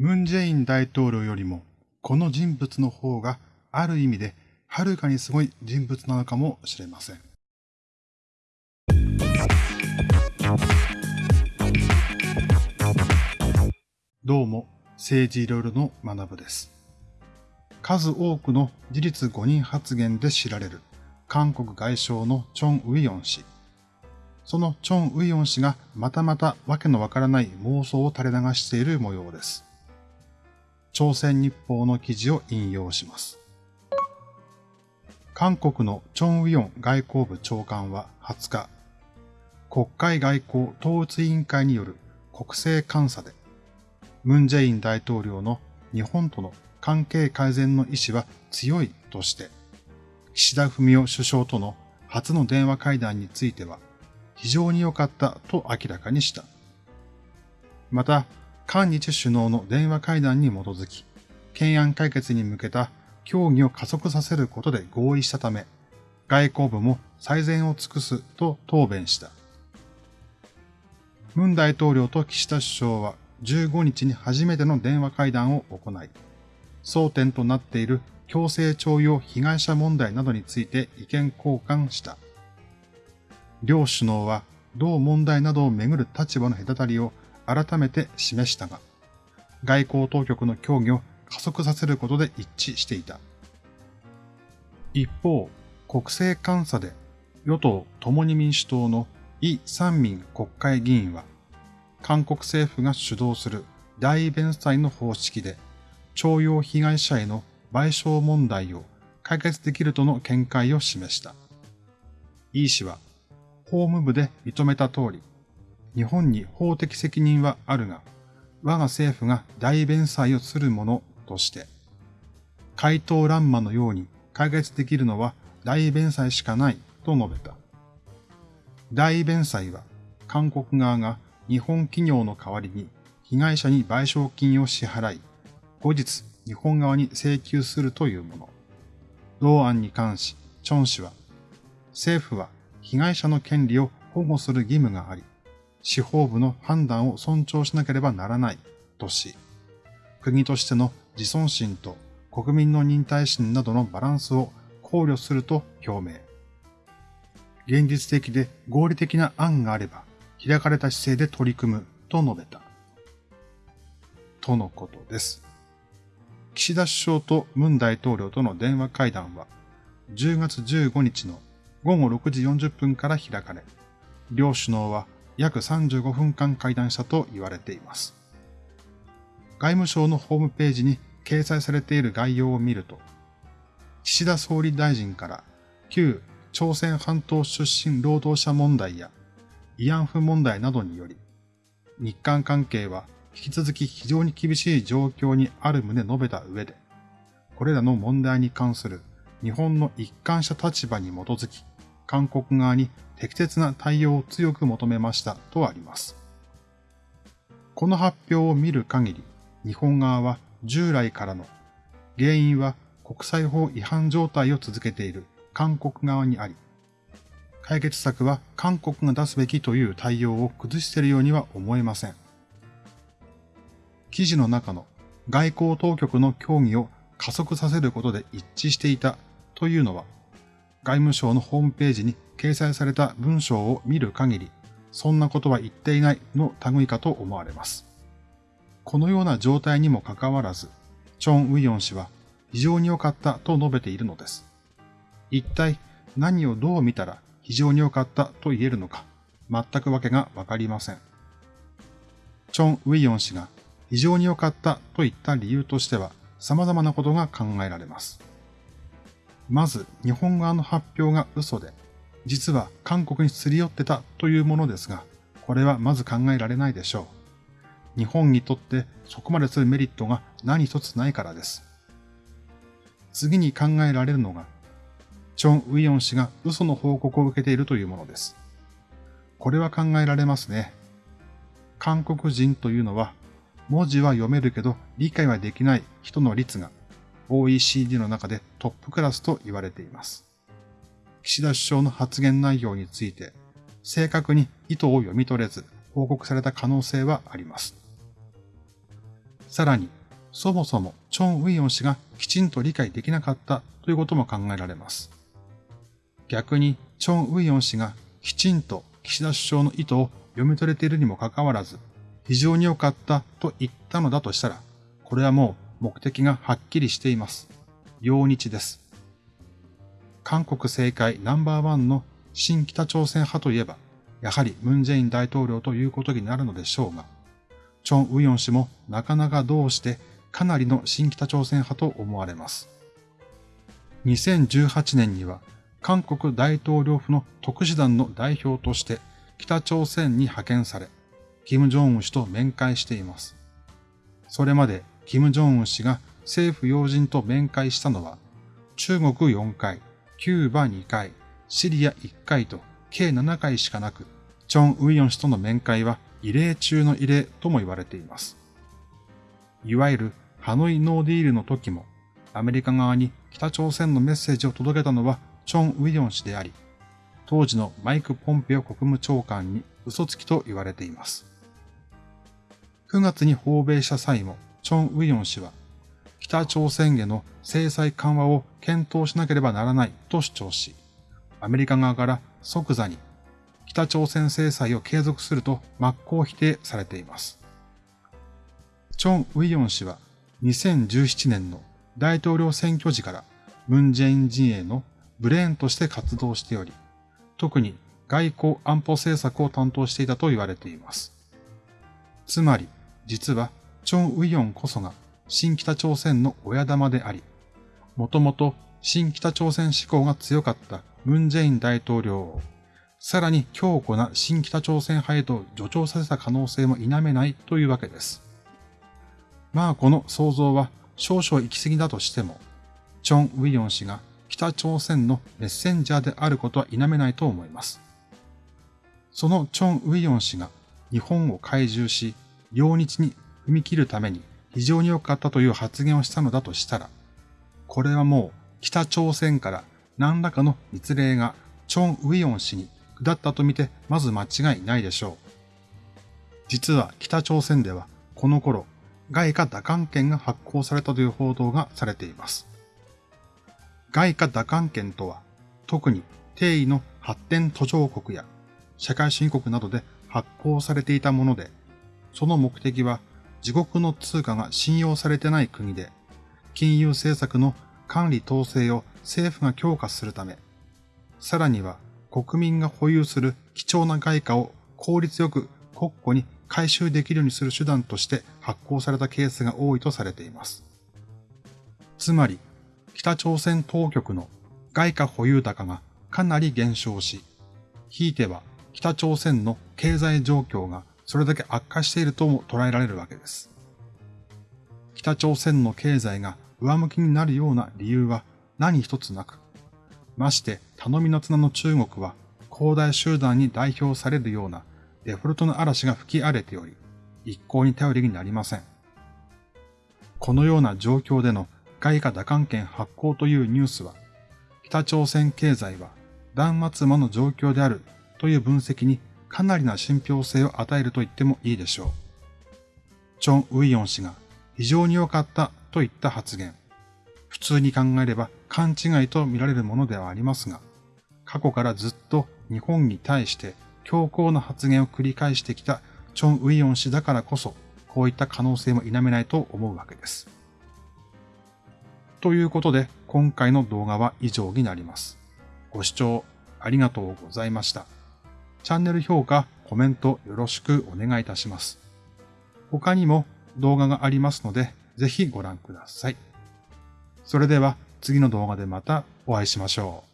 ムン・ジェイン大統領よりも、この人物の方がある意味ではるかにすごい人物なのかもしれません。どうも、政治いろいろの学部です。数多くの事実誤認発言で知られる韓国外相のチョン・ウィヨン氏。そのチョン・ウィヨン氏がまたまたわけのわからない妄想を垂れ流している模様です。朝鮮日報の記事を引用します。韓国のチョン・ウィヨン外交部長官は20日、国会外交統一委員会による国政監査で、ムン・ジェイン大統領の日本との関係改善の意思は強いとして、岸田文雄首相との初の電話会談については、非常に良かったと明らかにした。また、韓日首脳の電話会談に基づき、懸案解決に向けた協議を加速させることで合意したため、外交部も最善を尽くすと答弁した。ムン大統領と岸田首相は15日に初めての電話会談を行い、争点となっている強制徴用被害者問題などについて意見交換した。両首脳は同問題などをめぐる立場の隔たりを改めて示したが、外交当局の協議を加速させることで一致していた。一方、国政監査で与党共に民主党のイ・サンミン国会議員は、韓国政府が主導する大弁済の方式で、徴用被害者への賠償問題を解決できるとの見解を示した。イ氏は、法務部で認めた通り、日本に法的責任はあるが、我が政府が大弁済をするものとして、回答乱魔のように解決できるのは大弁済しかないと述べた。大弁済は韓国側が日本企業の代わりに被害者に賠償金を支払い、後日日本側に請求するというもの。同案に関し、チョン氏は、政府は被害者の権利を保護する義務があり、司法部の判断を尊重しなければならないとし、国としての自尊心と国民の忍耐心などのバランスを考慮すると表明。現実的で合理的な案があれば、開かれた姿勢で取り組むと述べた。とのことです。岸田首相と文大統領との電話会談は、10月15日の午後6時40分から開かれ、両首脳は約35分間会談したと言われています。外務省のホームページに掲載されている概要を見ると、岸田総理大臣から旧朝鮮半島出身労働者問題や慰安婦問題などにより、日韓関係は引き続き非常に厳しい状況にある旨述べた上で、これらの問題に関する日本の一貫した立場に基づき、韓国側に適切な対応を強く求めましたとあります。この発表を見る限り、日本側は従来からの原因は国際法違反状態を続けている韓国側にあり、解決策は韓国が出すべきという対応を崩しているようには思えません。記事の中の外交当局の協議を加速させることで一致していたというのは外務省のホームページに掲載された文章を見る限り、そんなことは言っていないの類かと思われます。このような状態にもかかわらず、チョン・ウィヨン氏は非常に良かったと述べているのです。一体何をどう見たら非常に良かったと言えるのか、全くわけがわかりません。チョン・ウィヨン氏が非常に良かったと言った理由としては様々なことが考えられます。まず日本側の発表が嘘で、実は韓国にすり寄ってたというものですが、これはまず考えられないでしょう。日本にとってそこまでするメリットが何一つないからです。次に考えられるのが、チョン・ウィヨン氏が嘘の報告を受けているというものです。これは考えられますね。韓国人というのは、文字は読めるけど理解はできない人の率が OECD の中でトップクラスと言われています。岸田首相の発言内容について、正確に意図を読み取れず報告された可能性はあります。さらに、そもそもチョン・ウィヨン氏がきちんと理解できなかったということも考えられます。逆に、チョン・ウィヨン氏がきちんと岸田首相の意図を読み取れているにもかかわらず、非常に良かったと言ったのだとしたら、これはもう目的がはっきりしています。陽日です。韓国政界ナンバーワンの新北朝鮮派といえば、やはりムン・ジェイン大統領ということになるのでしょうが、チョン・ウヨン氏もなかなかどうしてかなりの新北朝鮮派と思われます。2018年には韓国大統領府の特使団の代表として北朝鮮に派遣され、金正恩氏と面会しています。それまで金正恩氏が政府要人と面会したのは、中国4回、キューバ2回、シリア1回と計7回しかなく、チョン・ウィヨン氏との面会は異例中の異例とも言われています。いわゆるハノイノーディールの時も、アメリカ側に北朝鮮のメッセージを届けたのはチョン・ウィヨン氏であり、当時のマイク・ポンペオ国務長官に嘘つきと言われています。9月に訪米した際も、チョン・ウィヨン氏は、北朝鮮への制裁緩和を検討しなければならないと主張し、アメリカ側から即座に北朝鮮制裁を継続すると真っ向否定されています。チョン・ウィヨン氏は2017年の大統領選挙時からムン・ジェイン陣営のブレーンとして活動しており、特に外交安保政策を担当していたと言われています。つまり、実は、チョン・ウィヨンこそが新北朝鮮の親玉であり、もともと新北朝鮮志向が強かったムン・ジェイン大統領を、さらに強固な新北朝鮮派へと助長させた可能性も否めないというわけです。まあこの想像は少々行き過ぎだとしても、チョン・ウィヨン氏が北朝鮮のメッセンジャーであることは否めないと思います。そのチョン・ウィヨン氏が日本を怪獣し、両日に踏み切るために非常に良かったという発言をしたのだとしたら、これはもう北朝鮮から何らかの密令がチョン・ウィヨン氏に下ったとみてまず間違いないでしょう。実は北朝鮮ではこの頃、外貨打艦権が発行されたという報道がされています。外貨打艦権とは、特に定位の発展途上国や社会主義国などで発行されていたもので、その目的は自国の通貨が信用されてない国で、金融政策の管理統制を政府が強化するため、さらには国民が保有する貴重な外貨を効率よく国庫に回収できるようにする手段として発行されたケースが多いとされています。つまり、北朝鮮当局の外貨保有高がかなり減少し、ひいては北朝鮮の経済状況がそれだけ悪化しているとも捉えられるわけです。北朝鮮の経済が上向きになるような理由は何一つなく、まして頼みの綱の中国は広大集団に代表されるようなデフォルトの嵐が吹き荒れており、一向に頼りになりません。このような状況での外貨打艦権発行というニュースは、北朝鮮経済は断末魔の状況であるという分析にかなりな信憑性を与えると言ってもいいでしょう。チョン・ウィヨン氏が非常に良かったといった発言。普通に考えれば勘違いと見られるものではありますが、過去からずっと日本に対して強硬な発言を繰り返してきたチョン・ウィヨン氏だからこそ、こういった可能性も否めないと思うわけです。ということで、今回の動画は以上になります。ご視聴ありがとうございました。チャンネル評価、コメントよろしくお願いいたします。他にも動画がありますので、ぜひご覧ください。それでは次の動画でまたお会いしましょう。